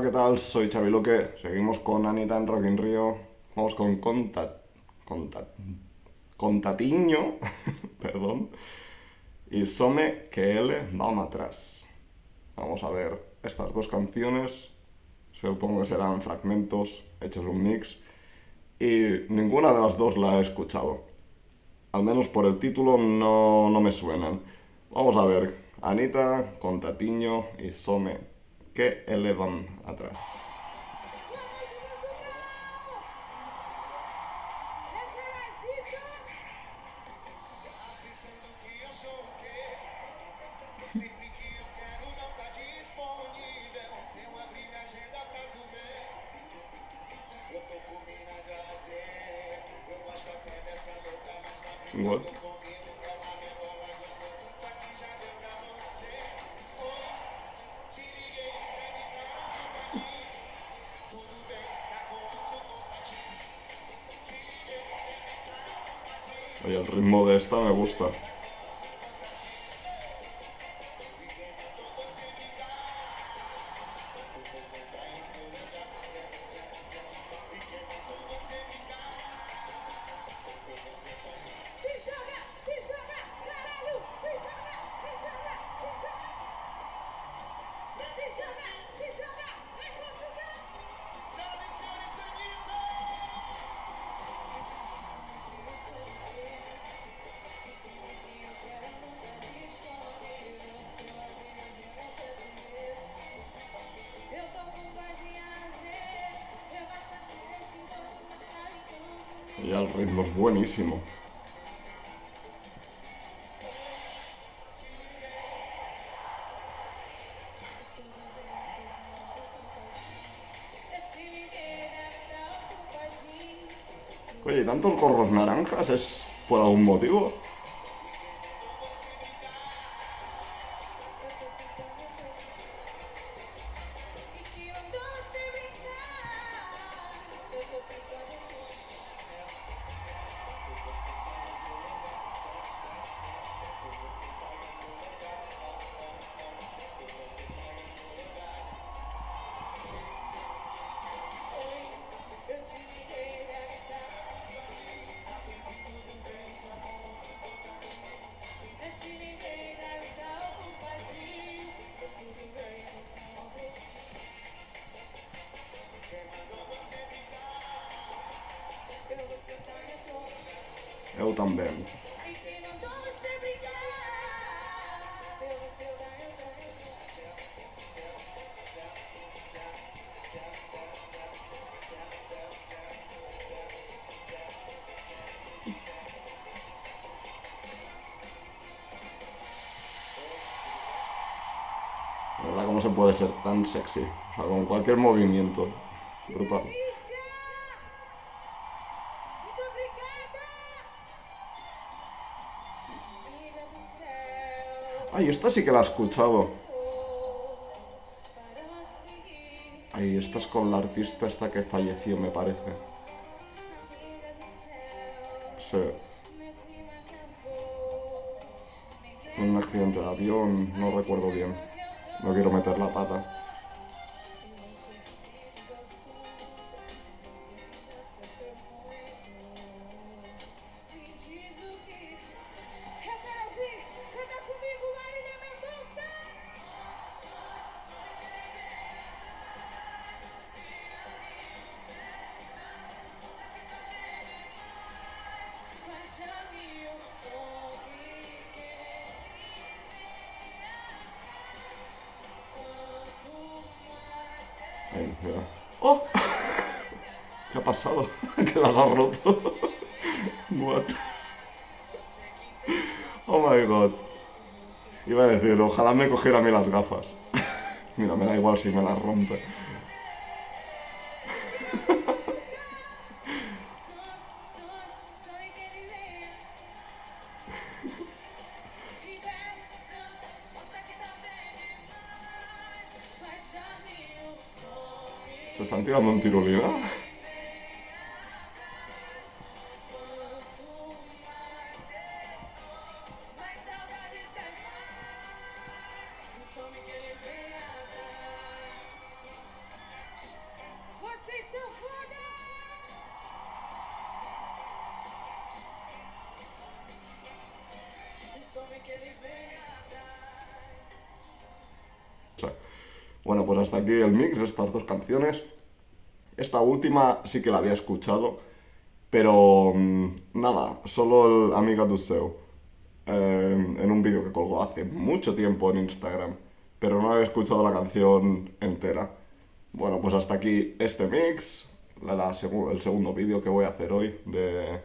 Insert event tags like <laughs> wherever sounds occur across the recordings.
Hola, ¿qué tal? Soy Xavi Luque. Seguimos con Anita en Rock in Rio. Vamos con Conta... Conta... Contatiño, <laughs> perdón, y Some que L vamos atrás. Vamos a ver estas dos canciones. Supongo que serán fragmentos hechos un mix. Y ninguna de las dos la he escuchado. Al menos por el título no, no me suenan. Vamos a ver. Anita, Contatiño y Some que elevan atrás. What? El ritmo de esta me gusta. Y el ritmo es buenísimo. Oye, ¿y tantos gorros naranjas es por algún motivo? Eu. La verdad, ¿cómo se puede ser tan sexy? O sea, con cualquier movimiento. Brutal. Delícia! Ay, esta sí que la he escuchado. Ay, esta es con la artista esta que falleció, me parece. Sí. Un accidente de avión, no recuerdo bien. No quiero meter la pata. ¡Oh! ¿Qué ha pasado? <laughs> que las has roto. What? Oh my god. Iba a decir, ojalá me cogiera a mí las gafas. <laughs> Mira, me da igual si me las rompe. Se están tirando en tirolina. Sorry. Bueno, pues hasta aquí el mix de estas dos canciones. Esta última sí que la había escuchado, pero mm, nada, solo el Amiga Seu, eh, en un vídeo que colgó hace mucho tiempo en Instagram, pero no había escuchado la canción entera. Bueno, pues hasta aquí este mix, la- la el segundo vídeo que voy a hacer hoy de,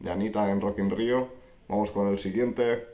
de Anita en Rock in Rio. Vamos con el siguiente.